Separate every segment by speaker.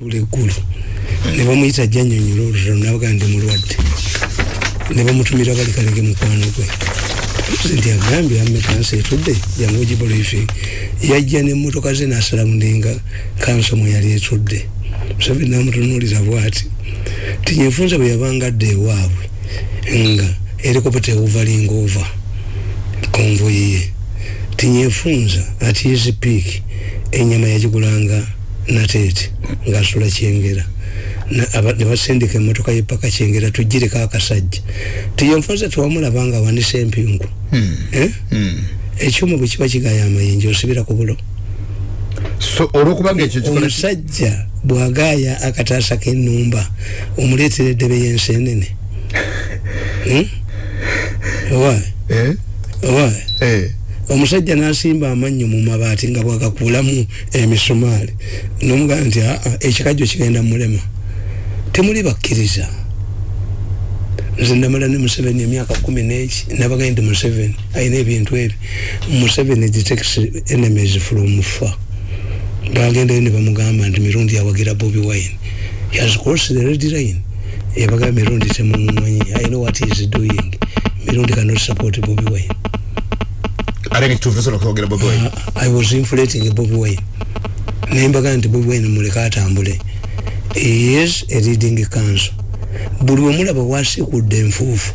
Speaker 1: bulegulu ne bamuyita janyonyola olutalo nabaga ndi mulwadde. Ne bamutumira bali kalege mukwano gwe pulezidenti agambye ame kansa etudde jangu ogibriefing yajja nemmotoka ze nasalamudinga kansa mwe yali etudde. Museveni namutunuulira bwati tinyefunza bwe yabanga adda ewaabwe nga erikopeta ewuvalinga ova konvoyi ye. Tinyefunza ati yesipiiki enyama yagigulanga nateete ngaasula kyengera nebasindika emotoka yepaka kyengera tugireko akasajja tiyonfaza tewamulaba nga awanisa empingu
Speaker 2: hmm.
Speaker 1: eh?
Speaker 2: hmm.
Speaker 1: ekyuma bwe kiba kigaya amayinja osibira ku bulo omusajja bwagaya akataasa k'ennumba omuleetera eddebe y'ensenene hmm? owa
Speaker 2: eh?
Speaker 1: owa omusajja nasimba amannyo mu mabaati nga bwagakuulamu emisumaali nomugamba nti aa ekikajjo kigenda mulema. Temuli bakkiriza. Nze ndamala ne museveni emyaka kumi neki nabaga ndi museveni ayina ebintu ebi. Museveni detects enemies from fa bagendayo ne bamugamba nti mirundi yawagira bobi wine. Has crossed the red line. Yabaga mirundi temumumanyi i know what is doing. Mirundi cannot support bobi wine
Speaker 2: alenge kituufu kwogera bobi wine?
Speaker 1: I was inflating bobi wine. Nembaga nti bobi wine muleka atambule. Is a leading council buli wemulaba wasikudde enfuufu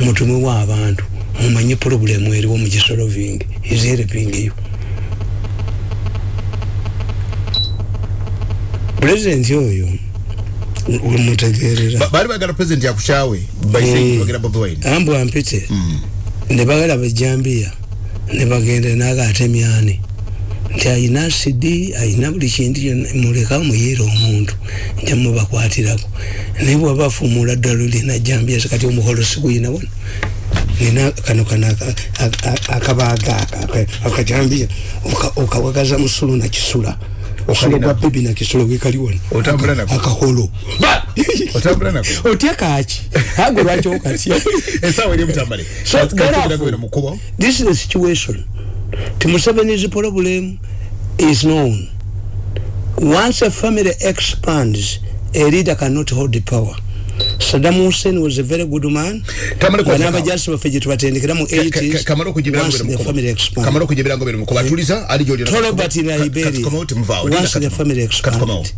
Speaker 1: mutumewo abantu mumanye problemu eriwo mugisolovingi is helping you. Pulezidenti oyo mutegerera
Speaker 2: bali bagala pulezidenti yakukyawe bayogera bobi wine.
Speaker 1: Ambwa mpite. Ne bagala bajambiya ne bagenda naga atemyani nti ayina asidi ayina buli kintu muleka muyira omuntu nja mubakwatirako naye bwaba afumula ddala olina jambia kati omuholo siguyina wano? Nina kano kana akabaaga akajambia okawagaza musulu nakisula okusula gwa bebi nakisula wekali wano akaholo otya kaki ago lwaki okatya this is the situation. To Museveni's problem is known. Once a family expands, a leader cannot hold the power. Saddam Hussein was a very good man. Whenever just for fidget batendekera mu 80s.
Speaker 2: Kamaro kujibira
Speaker 1: once the family expands.
Speaker 2: Kamaro kujibira ngobere muko batuliza ali joli.
Speaker 1: Tolobert in Liberia. Once the family expands.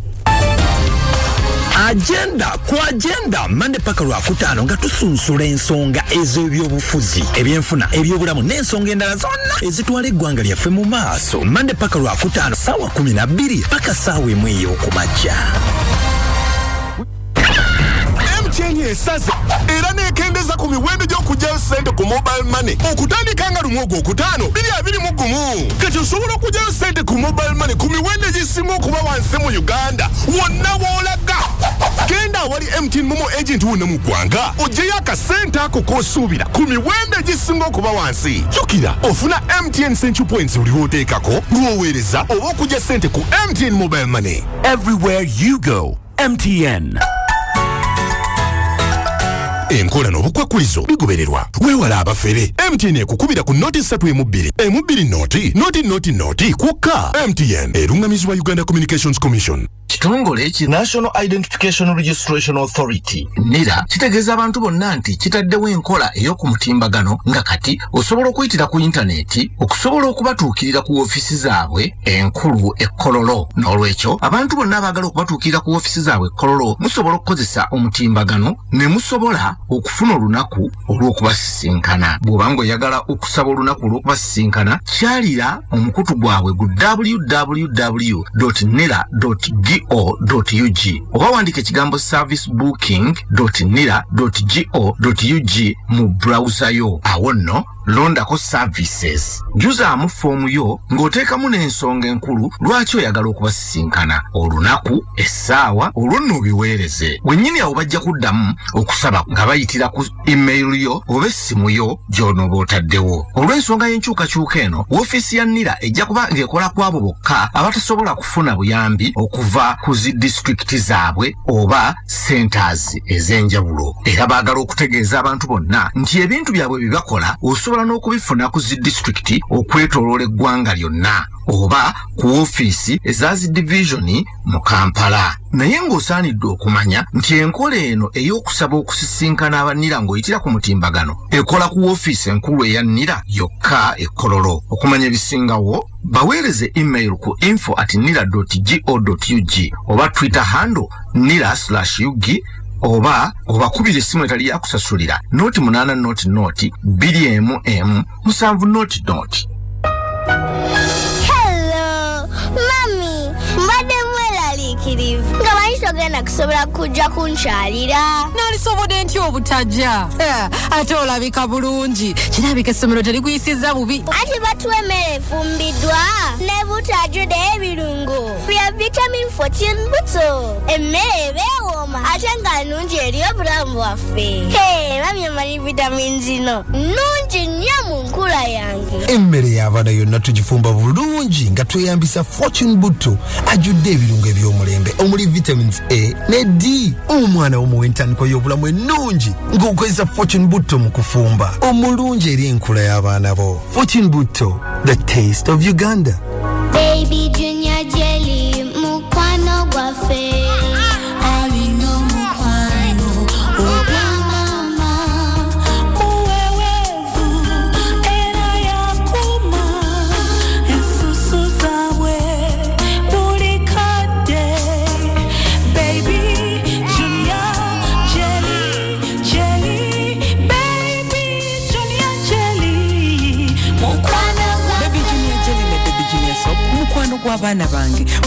Speaker 3: agenda ku agenda mande paka lwakutaano nga tusunsula ensonga ez'ebyobufuzi ebyenfuna ebyobulamu n'ensonga endala zonna ezitwala eggwanga lyaffe mu maaso mande paka lwakutaano saawa 12 paka saawa emu ey'okumakya
Speaker 4: mtn esaze. Era nekendeza ku miwendo gy'okugyayo sente ku mobile money. Okutandika nga lumu ogwo okutaano biri abiri mu gumu. Kati osobola okugyayo sente ku mobile money ku miwendo egisinga okuba wansi mu uganda? Wonna woolaga genda awali mtn momo agent wonna mu ggwanga ogyeyo akasente ako k'osuubira ku miwendo egisinga okuba wansi. Jjukira ofuna mtn central points buli lw'oteekako lw'oweereza oba okugya sente ku mtn mobile money.
Speaker 3: Everywhere you go mtn
Speaker 4: enkola n'obukwakkulizo bigobererwa weewala abafere. Mtn ekukubira ku noti 3 emu 2 emu 2 noti noti noti noti kwokka mtn erungamizibwa uganda communications commission
Speaker 3: kitongole ki national identification registration authority. Nira kitegeeza abantu bonna nti kitaddewo enkola ey'oku mutimbagano nga kati osobola okuyitira ku intaneti okusobola okubatuukirira ku woofiisi zaabwe enkulu ekkololo n'olwekyo abantu bonna abaagala okubatuukirira ku woofiisi zaabwe ekkololo musobola okukozesa omutimbagano ne musobola okufuna olunaku olw'okubasisinkana. Bw'oba ng'oyagala okusaba olunaku olw'okubasisinkana kyalira omukutu gwabwe gu www nera go.ug oba wandika ekigambo service booking nira go.ug mu browser yo. Awo nno londako services. Juzaamu foomu yo ng'oteekamu n'ensonga enkulu lwaki oyagala okubasisinkana? Olunaku essaawa olwo nno obiweereze. Bwennyini awo bajja kuddamu okusaba nga bayitira ku email yo oba essimu yo gy'onooba otaddewo. Olw'ensonga y'enkyukakyuka eno woofiisi ya nira ejja kuba ng'ekola ku abo bokka abatasobola kufuna buyambi okuva ku zi disitulikiti zaabwe oba centers ez'enjawulo. Era baagala okutegeeza abantu bonna nti ebintu byabwe bye bakola osobola osobola n'okubifuna ku zi disitulikiti okwetoloola eggwanga lyonna oba ku ofiisi eza zi divisioni mu kampala. Naye ng'osaanidde okumanya nti enkola eno ey'okusaba okusisinkana abanira ng'oyitira ku mutimbagano ekola ku ofiisi enkulu eya nira yokka ekololo okumanya ebisingawo baweereze email ku info at nira go ug oba twitter handle nira slash ug oba obakubira essimu etali yakusasulira noti munaana noti noti bbiri emu emu musanvu noti noti
Speaker 5: manyi togenda kusobola kujja kunkyalira.
Speaker 6: Nalisobodde ntya obutajja. Ate olabika bulungi. Kirabika essomero terikuyisizza bubi.
Speaker 5: Anti batuwa emmere efumbiddwa ne butajjude ebirungo. Bya vitamin 14 buto emmere ebeewooma ate nga nnungi eri obulamu bwaffe. Hey, mami amanyi vitamin zino? Nnungi nnyo mu nkula yange.
Speaker 7: Emmere y'abaana yonna tugifumba bulungi nga tweyambisa fortune butto ajjudde ebirungo eby'omulembe omuli vitamins a ne d omwana womuwa entandikwa y'obulamu ennungi ng'okozesa fortune butto mu kufumba. Omulungi eri enkula y'abaana bo. Fortune butto the taste of uganda.
Speaker 5: Baby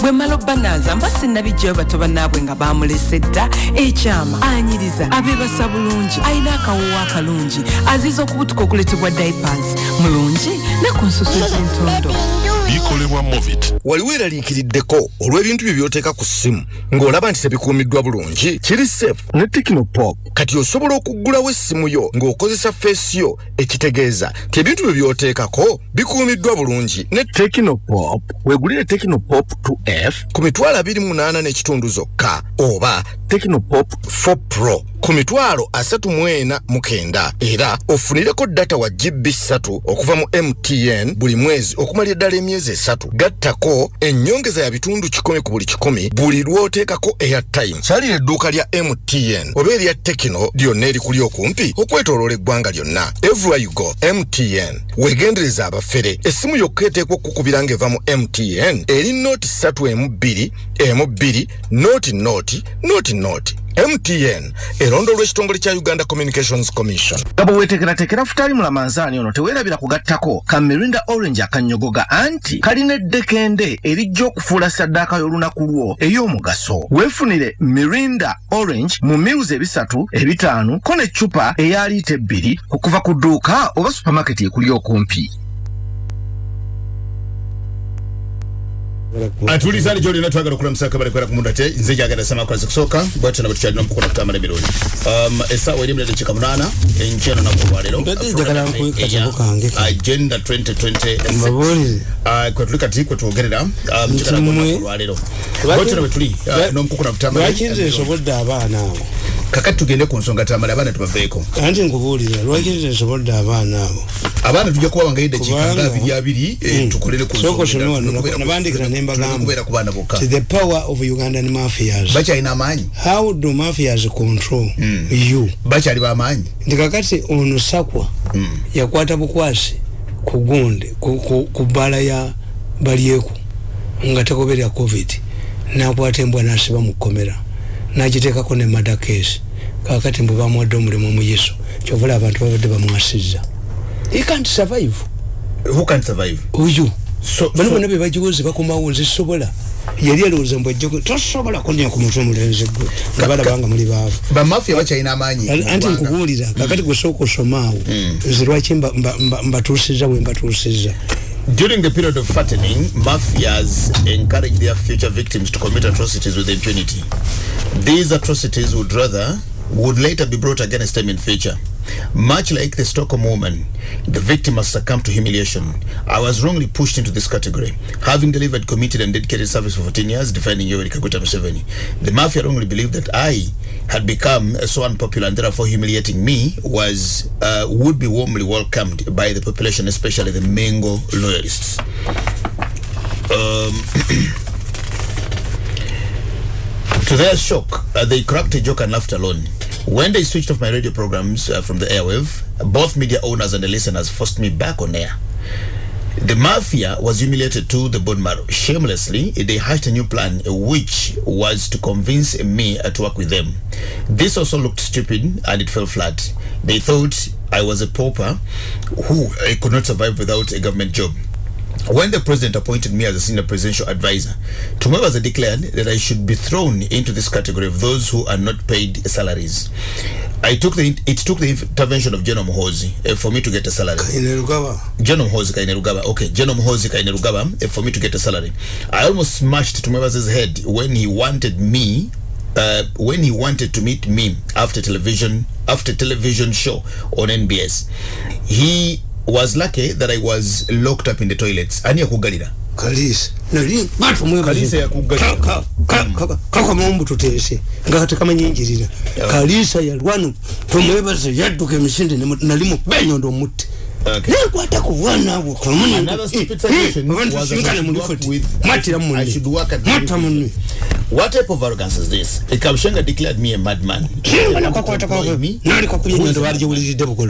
Speaker 8: bwe mala obbanaza mba sinnabijjayo bato bannaabwe nga bamulese dda. Ekyama anyiriza abeebasa bulungi alina akawoowo akalungi aziza okubutuka okuletebwa diapers mulungi ne ku nsusu z'entondo
Speaker 4: bikolebwa movit
Speaker 3: wali weeraliikiriddeko olw'ebintu bye by'oteeka ku ssimu ng'olaba nti tebikuumiddwa bulungi kiri safe ne tekinopop kati osobola okuggulawo essimu yo ng'okozesa feesi yo ekitegeeza. Nti ebintu bye by'oteekako bikuumiddwa bulungi. Ne tekinopop weegulire tekinopop 2f ku mitwalo 28 n'ekitundu zokka oba tekinopop 4 pro ku mitwalo asatu mu ena mu kenda. Era ofunireko data wa gb 3 okuva mu mtn buli mwezi okumalira ddala emyezi esatu. Gattako ennyongeza ya bitundu kikumi ku buli kikumi buli lw'oteekako airtime. Kyalira edduuka lya mtn oba erya tekino lyonna erikuli okumpi okwetoloola eggwanga lyonna. Everywhere you go mtn weegendereza abafere. Essimu yokka eteekwa okukubira ng'eva mu mtn eri nooti 3 emu 2 emu 2 nooti nooti nooti nooti mtn erondo lw'ekitongole kya uganda communications commission. Nga bwe weetekeratekera futaali mulamanzaani ono teweerabira kugattako. Ka mirinda orange akanyogoga anti kalina eddekende erijja okufuula saddaaka y'olunaku lwo ey'omugaso. Weefunire mirinda orange mu miruzi ebisatu ebitaano ko n'eccupa eya liita ebbiri okuva ku dduuka oba supamaketi ekuli okumpi
Speaker 2: atulizaani gyolina twagala okulamusa kabale kwera kumundu ate nze jagala samakwasi kusooka bwatyo nabo tukyalina omukukona kutambala emirundi um, essaawa eri emirere munana enkyeno naku olwaleero.
Speaker 1: Mbadde njagala nkuwe katabo kange ka-
Speaker 2: agenda 2020
Speaker 1: Mbabuulire.
Speaker 2: Ah, kwe tuli kati kwe twogerera ah, mu kikala
Speaker 1: Nti mmwe-
Speaker 2: kunaku olwaleero. Bwatyo nabwe tuli ah, n'omukukona kutambala
Speaker 1: lwaki nze nsobodde abaana abo
Speaker 2: kakati tugende ku nsonga tambala abaana tubaveeko.
Speaker 1: Anti nkubuulira lwaki nze nsobodde abaana abo?
Speaker 2: Abaana tujja kuba wangayo eddakiika
Speaker 1: Kubanga-
Speaker 2: nga abiri abiri eh,
Speaker 1: Mm.
Speaker 2: tukolere ku
Speaker 1: Sooka osome wano, nabandikira ne mbagamba.
Speaker 2: tulina kubeera ku baana bokka.
Speaker 1: The power of ugandan mafias.
Speaker 2: Bakyalina amaanyi.
Speaker 1: How do mafias control you?
Speaker 2: Bakyali bamaanyi
Speaker 1: nti kakati ono sakwa yakwata bukwasi ku gundi ku- ku ku bbaala ya balyeku nga tegoberya covid nakwata embwa nasiba mu kkomera nagiteekako ne madakesi kakati mbwe bamuwadde omulimu omuyiso kyovula abantu babadde bamwasizza. He can't survive.
Speaker 2: Who can survive?
Speaker 1: Oyo
Speaker 2: So-
Speaker 1: bano
Speaker 2: so-
Speaker 1: bonna bebagiwozi bakomawo nzisobola yali alowooza mbw ajja tosobola kunya ku mutwe omulenzi gwe. Nga balabanga muli baavu.
Speaker 2: Bamafiya bakyalina amaanyi
Speaker 1: anti nkubuulira kakati gwesooka osomaawo nze lwaki mba- mba- mba- mbatuusizza bwe mbatuusizza?
Speaker 2: During the period of fattening, mafias encourage their future victims to commit atrocities with impunity. These atrocities would rather would later be brought against them in future. Much like the Stockholm woman, the victim must succumb to humiliation. I was wrongly pushed into this category, having delivered committed and dedicated service for 14 years, defending Yoweri Kaguta Museveni. The mafia wrongly believed that I had become so unpopular and therefore humiliating me was uh, would be warmly welcomed by the population, especially the Mengo loyalists. Um, to their shock, uh, they cracked a joke and laughed alone. When they switched off my radio programs uh, from the airwave, both media owners and the listeners forced me back on air. The mafia was humiliated to the bone marrow. Shamelessly, they hatched a new plan, which was to convince me uh, to work with them. This also looked stupid and it fell flat. They thought I was a pauper who uh, could not survive without a government job. When the president appointed me as a senior presidential advisor, Tumwebaze declared that I should be thrown into this category of those who are not paid salaries. I took the it took the intervention of General Muhozi uh, for me to get a salary. General Muhozi Kainerugaba. Okay, General Muhozi Kainerugaba uh, for me to get a salary. I almost smashed Tumwebaze's head when he wanted me uh, when he wanted to meet me after television after television show on NBS. He was lucky that I was locked up in the toilets. Ani yakugalira.
Speaker 1: kalisa nali
Speaker 2: Kalisa yakuggalira.
Speaker 1: kakamaombu tuteese nga kati kamanyinjirira kalisa yalwano tumwebaze yadduka emisinde nemu- nali mubenyondo omutte
Speaker 2: Okay.
Speaker 1: nekwata ku bwana abo
Speaker 2: Another stupid suggestion was that I
Speaker 1: sinkane
Speaker 2: should
Speaker 1: mu
Speaker 2: work
Speaker 1: lifoti
Speaker 2: with-
Speaker 1: mwatira
Speaker 2: Liverpool.
Speaker 1: munne
Speaker 2: What type of arrogance is this? Kabushenga declared me a madman.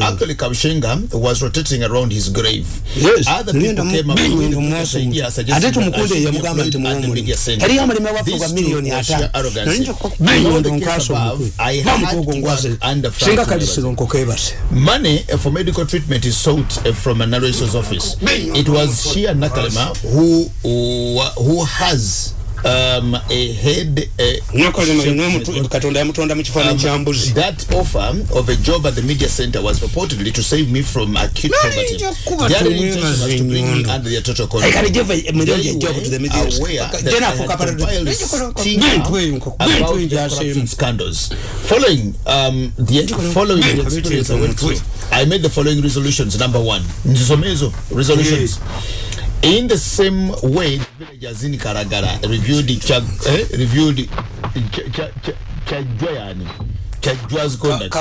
Speaker 2: Actually, Kabushenga was rotating around his grave.
Speaker 1: Yes,
Speaker 2: Other people came up with
Speaker 1: mubenyondo
Speaker 2: the
Speaker 1: mwaso
Speaker 2: idea suggesting that I should be These two
Speaker 1: miliyoni
Speaker 2: were
Speaker 1: ata
Speaker 2: sheer arrogance. In the case above, I had to work under Frank Money for medical treatment is sought uh, from a narrator's office. It was Shia Nakalema who who, who has um, a head.
Speaker 1: Katonda yamutonda mu kifaananyi kya mbuzi
Speaker 2: that offer of a job at the media center was purportedly to save me from acute poverty. Their intention was to bring me under their total control.
Speaker 1: a
Speaker 2: They were aware that I had compiled a stinger about the corruption scandals. Following um, the following the experience I went through. I made the following resolutions. Number one, nzisomezo resolutions. In the same way, villagers in Karagara reviewed the Chag, eh, reviewed Ch- Ch- Ch- Chajwa yani. Chajwa's conduct.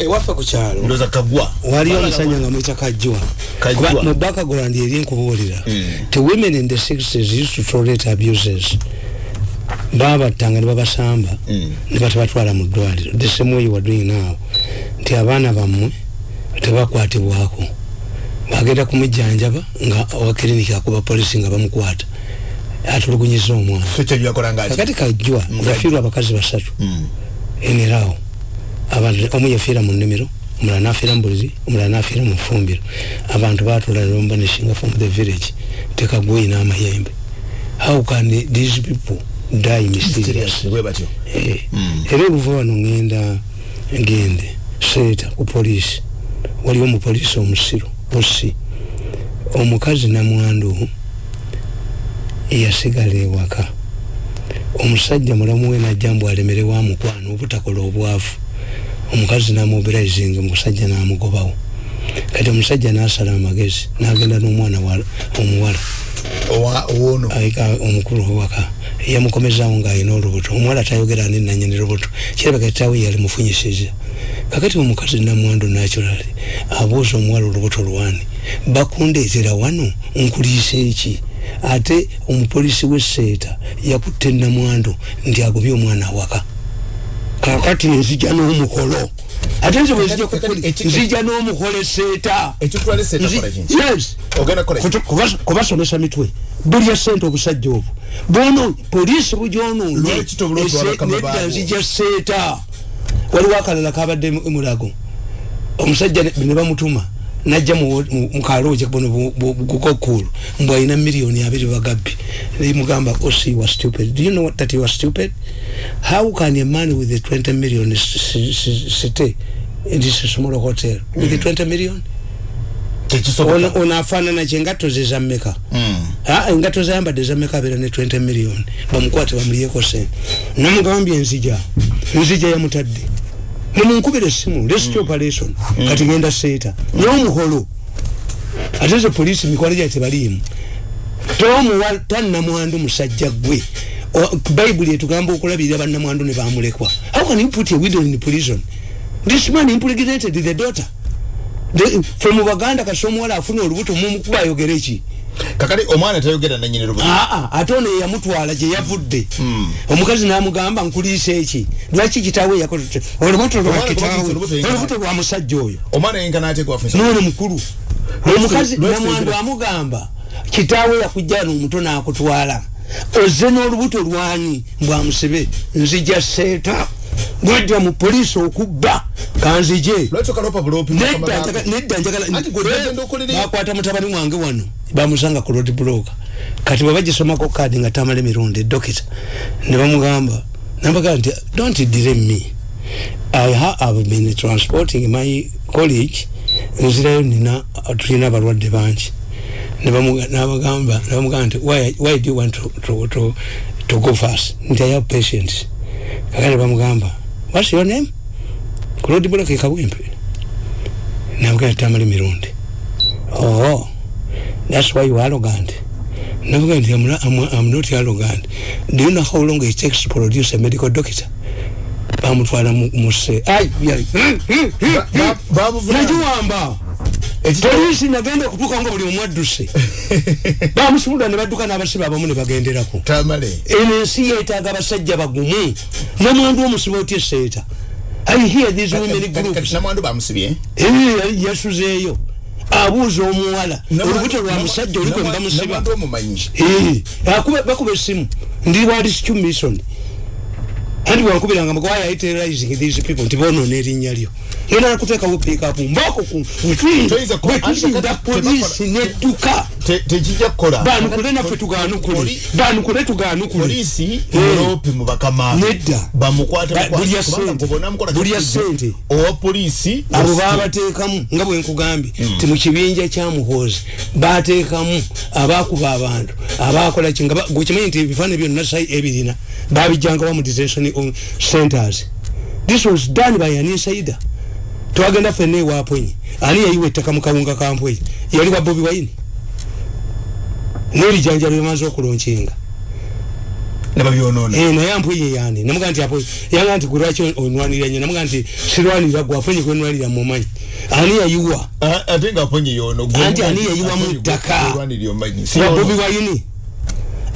Speaker 1: ewaffe ku kyalo
Speaker 2: Ndoza Kagwa.
Speaker 1: waliyo omusajja nga mwita kajjwa
Speaker 2: Kajjwa.
Speaker 1: Kuba mu background eri nkubuulira ti women in the 60s used to tolerate abuses. Babattanga ne babasamba. Ne batabatwala mu ddwaliro. The same way you are doing now. Nti abaana bammwe tebakwatibwako bagenda kumujjanjaba nga owa kiriniki akuba polisi nga bamukwata. Atulugunyiza omwana. Kakati kajjwa yafiirwa abakazi basatu. Enerawo abantu omu yafiira mu nnimiro omulala nafiira mu buliri omulala nafiira mu fumbiro. Abantu batula lomba neshinga from the village. Tekagweyi n'amayembe. How can these people die mysterious. Eh, era ebuva wano ngenda ngende seeta ku poliisi. Waliwo omupoliisi omusiru osi omukazi namwandu yasigala ewaka. Omusajja mulamu we najja mbu alemerewo amukwano obutakola obwavu. Omukazi namubiraizinga omusajja namugobawo. Kati omusajja nasala amagezi nagenda n'omwana wa- omuwala. Omukulu owaka yamukomezawo ng'alina olubuto. Omuwala tayogera ani nanyini lubuto. Kirabika kitaawe yali mufunyisiza kakati omukazi namwandu naturali abuuza omuwala olubuto lwani bakundeetera wano nkuliisa eki ate omupoliisi w'esseeta yakutte namwandu nti agobye omwana awaka kakati nzija n'omukolo ate nze bwezija kukuli
Speaker 2: Eki-
Speaker 1: nzija n'omukolo kubas- kubasomesa mitwe. Bulya sente obusajja obwo. Bono poliisi
Speaker 2: baabo?
Speaker 1: nzija seeta waliwo akalala kabadde mu- mulago. Omusajja ne bamutuma najja mu- mu- mukalooje bono gukokulu mbw alina miliyoni abiri bagabbi. Mugamba osi wa stupid. Do you know that you are stupid? How can a man with a 20 million stay in this small hotel with a 20 million?
Speaker 2: Tekisoboka.
Speaker 1: ono ono afaanana kye engatto ze zammeka Ah, engatto zayambadde zammeka abeera ne 20 million bamukwate bamuliyeko sente namugambye enzija nzija yamutadde mumunkubira essimu? Rescue operation kati ngenda seeta. N'omuholo ate ze poliisi mikwalo gya tebaliimu. Tomuwa tannamwandu musajja gwe bayibuli etugamba okulabirira bannamwandu ne bamulekwa. How can you put a widow in prison? This man impregnated the daughter. The- mu baganda kasi omuwala afuna olubuto mumukuba ayogera eki
Speaker 2: kakati omwana tayogera nanyini lubuto.
Speaker 1: Aa ate ono yeyamutwala gye yavudde. Omukazi namugamba nkuliisa eki? Lwaki kitaawe yakola olubuto lwa kitaawe.
Speaker 2: olubuto
Speaker 1: lwa musajja oyo.
Speaker 2: Omwana yenkana ateekwa afunisa
Speaker 1: nono mukulu. Omukazi namwandu amugamba kitaawe yakujja nomuto nakutwala. Oze n'olubuto lwani mbwamusibe nzija seeta bwedda mu poliisi okubba. Kanzije nedda njagalabakwata mutabani wange wano bamusanga ku road block. Kati bwe bagisomako kaadi nga tamala emirundi edokita ne bamugamba nabagamba nti don't delay me. I ha- have been transporting my college nzirayo nina tulina abalwadde bangi. Nabagamba nabamugamba nti why, why do you want to, to, to, to go fast? Nti i have patients. Kakati bamugamba what's your name? Ku road block ekabwempe nabagamba tamala emirundi oh that's why you arrogant. Navuga nti I'm, I'm, I'm not arrogant. Do you know how long it takes to produce a medical doctor bamutwala mu- muse nagiwamba. Polisi nagenda okutuuka nga buli omu adduse. Bamusumulula ne badduka n'abasibe abamu ne bagenderako. Eno ensi yeetaaga abasajja bagumu. Namwandu omusibe otya eseeta i hear these women groups. Abuuza omuwala olubuto lwa musajja oli kwe bamusiba
Speaker 2: namwandu omumanyi.
Speaker 1: Eh, akuba- bakuba essimu. Ndi bwalistu mission anti bwankubiranga mugawhy are you terrorizing these people nti bonoona erinnya lyo. Ngenda nakuteekawo piikapu mbako
Speaker 2: kati
Speaker 1: poliisi nedduka
Speaker 2: tekijja kukola.
Speaker 1: Banukule naffe tugaanukule
Speaker 2: Poli-
Speaker 1: banukule tugaanukule
Speaker 2: polisi
Speaker 1: Eh.
Speaker 2: mulope mu bakamaabo
Speaker 1: Nedda.
Speaker 2: bamukwate
Speaker 1: Ba-
Speaker 2: bukwate,
Speaker 1: bulya
Speaker 2: kubanga
Speaker 1: ssente.
Speaker 2: gwe bonamukola
Speaker 1: Bulya
Speaker 2: kyakujja,
Speaker 1: ssente.
Speaker 2: owa polisi
Speaker 1: abo
Speaker 2: was-
Speaker 1: babateekamu nga bwe nkugambye ti mu kibinja kya muhoozi bateekamu abakuba abantu abakola ki nga ba- gwe kimanyi nti ebifaananyi byonna sai ebirina babijjanga wa mu detention on- centers. This was done by an insider twagenda fenna ewapwenyi ani yayiwa ettaka mu kawunga kampweyi. Yali wa bobi wayini n'ebijanjalo byemaze okulonkinga.
Speaker 2: Ne babyonoona
Speaker 1: Eh, naye ampwenyi yani. Namuga nti apo yanga nti gwe lwaki onwanirira nnyo namuga nti sirwanirira gwe aponyi gwenwanirira mumanyi ani yayiwa?
Speaker 2: Ate nga aponye yono gwe
Speaker 1: Anti
Speaker 2: omumanyi,
Speaker 1: ani yayiwa mu
Speaker 2: aponye gwe-
Speaker 1: ttaka?
Speaker 2: gwe olwanirira omumanyi. Si
Speaker 1: ba
Speaker 2: yono.
Speaker 1: bobi wayini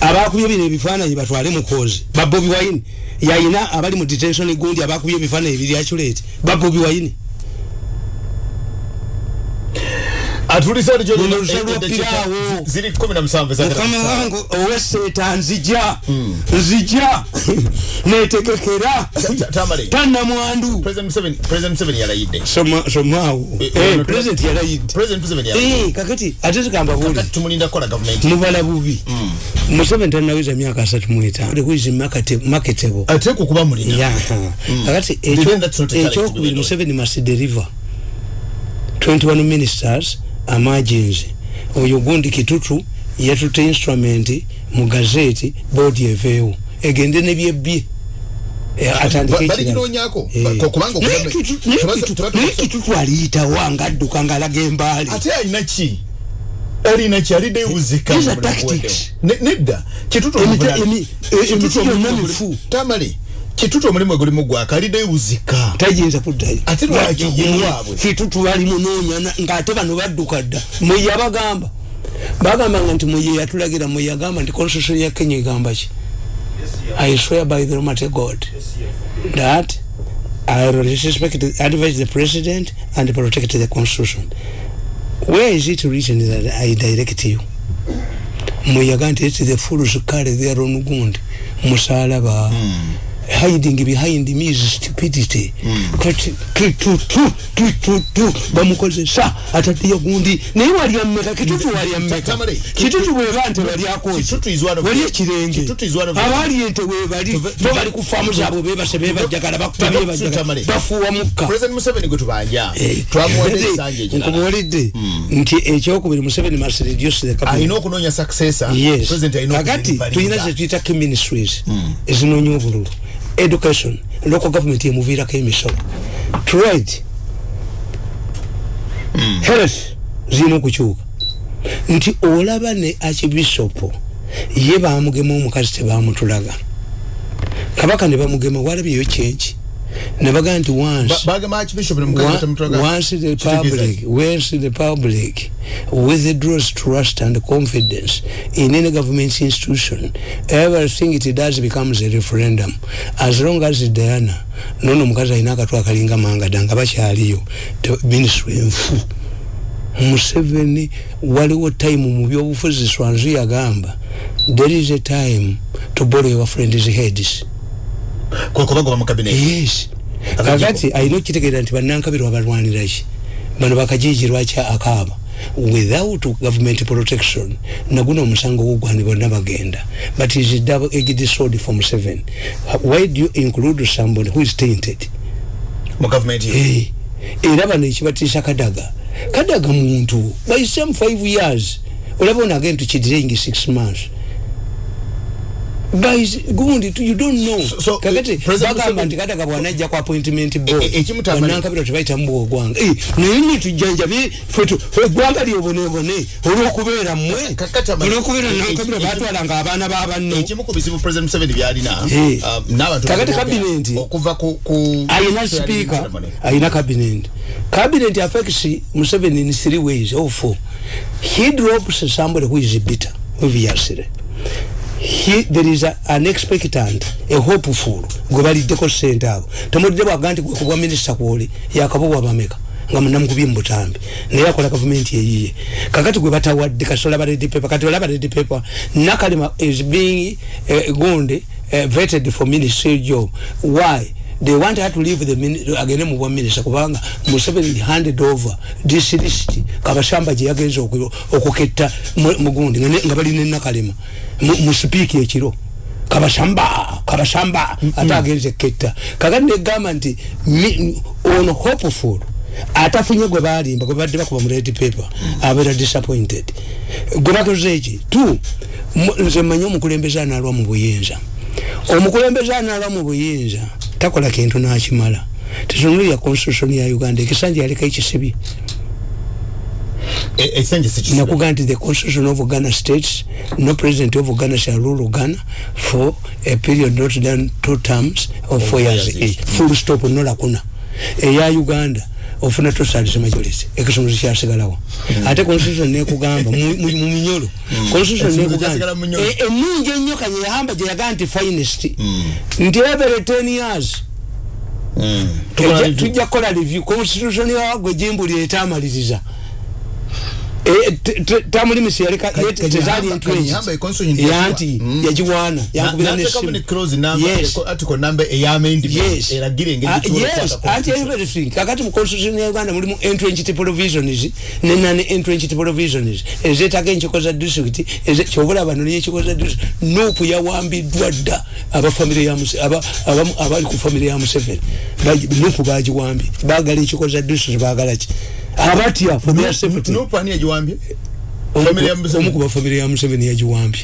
Speaker 1: abakubye bino ebifaananyi batwale mukozi ba bobi wayini yayina abali mu detention gundi abakubye ebifaananyi biri aculate ba bobi wayini
Speaker 2: atulisa eh,
Speaker 1: piraawo.
Speaker 2: ziri kumi na musanvu ezagala
Speaker 1: mukama
Speaker 2: kusaawa.
Speaker 1: wange oweseeta nzija. Nzija. Netegekera tannamwandu. Somaawo president yalayidde. Kakati ate zigamba buli
Speaker 2: Kakati tumulinda kukola gavumenti
Speaker 1: mubala bubi. Museveni tanaweza myaka asatu muetaano is marketable
Speaker 2: ate kukuba mulina.
Speaker 1: Yaha kakati ekyokubiri museveni must deliver. 21 ministers amagins oyo gundi kitutu yatute instrument mu gazeti boodi eveewo egende nebyebbye Eh, atandike
Speaker 2: Ba-
Speaker 1: ekirala.
Speaker 2: baliginonyako
Speaker 1: Eh.
Speaker 2: Ba- kubanga
Speaker 1: Naye
Speaker 2: okuba-
Speaker 1: Kitutu- naye
Speaker 2: tebaza-
Speaker 1: Kitutu-
Speaker 2: tebaza-
Speaker 1: naye kitutu aliyitawo ngaadduka ngaalaga embaali
Speaker 2: ate alina ki alina ki alidde buzika
Speaker 1: These are
Speaker 2: mu bulamu
Speaker 1: tactics.
Speaker 2: bwedde. Ne- nedda kitutu
Speaker 1: emiti gyonna mifu.
Speaker 2: tamale kitutu omulimu egulimu gwaka aliddeyo buzika
Speaker 1: tayinza kuddayo.
Speaker 2: Ate lwaki ye waabwe?
Speaker 1: kitutu bali munoonya na- ng'ate bano badduka dda. Muye abagamba bagambanga nti muye yatulagira muye agamba nti constitution ya kenya egamba ki? I swear by the almighty god that i respect advise the president and protect the constitution. Where is it written that i direct you? Muye agamba nti it's the fools carry their own wound. Musalaba hiding behind me is stupidity. Kati kitutu bamukozesa ataddeyo gundi naye walya mmeka kitutu walya mmeka kitutu bweba nte
Speaker 2: one of the-
Speaker 1: abaali ente webali bo bali ku faamu zaabwe bebase bebajagala bebajagala
Speaker 2: Tamale.
Speaker 1: bafuuwa mukka. Eh, nkubuulidde nti ekyokubiri museveni must reduce the cabinet. kakati tulina zetuyita key ministries ezinoonya obululu education local government emuviirako emisolo. Trade health zirina okukyuka nti olaba ne archbishop ye bamugema omukazi tebamutulaga kabaka ne bamugema walabyeyo kyenki nebagaa nti once. Once the public once the public withdraws trust and confidence in any government institution. Everything it does becomes a referendum. As long as diana nono omukazi alina akatw akalinga mangada nga bakyaliyo ministry enfu museveni waliwo time mu byobufuzi swanzu yagamba there is a time to borrow your friends heads
Speaker 2: kwe kubagoba mu Akajibu.
Speaker 1: kakati alina okukitegeera nti bannankabirwa balwaniraki bano bakajiji lwaki akaaba. Without government protection naguno omusango gugwani bonna bagenda. But is double edged sword from seven. Why do you include somebody who is tainted?
Speaker 2: Mu government ye
Speaker 1: Eh, era bano ekibatiisa kadaga. Kadaga muntu by some five years olaba ono agenda tukidirengi six months gundi tu- you don't know.
Speaker 2: So- so,
Speaker 1: kakati
Speaker 2: President
Speaker 1: bagamba
Speaker 2: Museveni-
Speaker 1: nti kadaga bwanajja ku appointment
Speaker 2: E- e- ekimutambali-
Speaker 1: bonankabira tebayitamu bwogwanga. Eh, naye ni tujjanjabe ffe tu- ffe eggwanga lyobonebone olwokubeera mmwe
Speaker 2: Kakati ama-
Speaker 1: olwokubeera
Speaker 2: e- e-
Speaker 1: nankabira
Speaker 2: e-
Speaker 1: batwalanga abaana babanno
Speaker 2: ekimu ku bizibu president museveni byalina
Speaker 1: Eh.
Speaker 2: um, n'abantu
Speaker 1: Kakati
Speaker 2: bali boogera
Speaker 1: cabinet-
Speaker 2: okuva ku ku
Speaker 1: ayina speaker. Ayina cabinet. Cabinet affects museveni in three ways. Or four. He drops somebody who is bitter obviously he, there is a, an expectant a hopeful gwe baliddeko sente abo. Temulidde bwaga nti gwe kubwa minisita kwoli yakabobwa bameka nga munamukubye mubutambi naye akola gavumenti eyiye kakati gwe batawadde kasola ba red paper kati olaba red paper nakalema is being uh, gonde uh, vetted for ministry job. Why? They want her to leave the mini- agende mu bwaminisa kubanga museveni handed over this list. Kabashamba gye yagenza oku- okuketta mu- mugundi nga ne- nga balina enakalema mu mu sipiiki ekiro. Kabashamba kabashamba ate agenze ketta. Kakati negamba nti ono hopeful atafunye gwe balimba gwe badde bakuba mu red paper abeera disappointed. Gwe bakoze eki? Tu mu- nze mmanyi omukulembeze anaalwa mu buyinza. Omukulembeze anaalwa mu buyinza takola kintu nakimala. Tetunulira constitution ya uganda ekisanja yaleka ekisibi
Speaker 2: ekisenge sikisibe
Speaker 1: nakuga nti the constitution of ghana states no president of ghana shall rule ghana for a period not than two terms of four years. each full stop nolakuna eya uganda ofuna tosalise majority ekisumuzi kyasigalawo ate constitution nekugamba mu minyolo. Constitution
Speaker 2: kyasigala mu
Speaker 1: nekugamba
Speaker 2: minyolo.
Speaker 1: e- enungi ennyo kanye yahamba gye yagaa nti finest. Nti every ten years tujja kukola review. Constitution yawagwe jimbuli etamaliriza Eh, te- te- tamulimisi yaleka
Speaker 2: Kanye-
Speaker 1: yete- tezaali
Speaker 2: Kanye- Kanye yamba e constitution
Speaker 1: entwenji
Speaker 2: yasiba.
Speaker 1: yanti
Speaker 2: Mm.
Speaker 1: yagiwaana yankubira
Speaker 2: n'ateekamu ne
Speaker 1: nesimu
Speaker 2: clause number,
Speaker 1: Yes.
Speaker 2: eko- article number ey'amendment
Speaker 1: yes.
Speaker 2: Eragira engeri
Speaker 1: Ah,
Speaker 2: gyetusobola
Speaker 1: yes.
Speaker 2: okukwata
Speaker 1: anti
Speaker 2: constitution.
Speaker 1: everything kakati mu constitution ya uganda mulimu entrenched provisions ne non entrenched provisions ezeetaga enkiko za eze- kyobula bano nenkiko za district. Nuupu yawambiddwa dda abali ku famire ya museveni. Nuupu bagiwambye bagala enkiko za district bagala ki abatya for their safety
Speaker 2: Nuupu ani yagiwambye
Speaker 1: Omu
Speaker 2: family ya
Speaker 1: ku-
Speaker 2: Museveni?
Speaker 1: omu ku bafamire ya museveni yagiwambye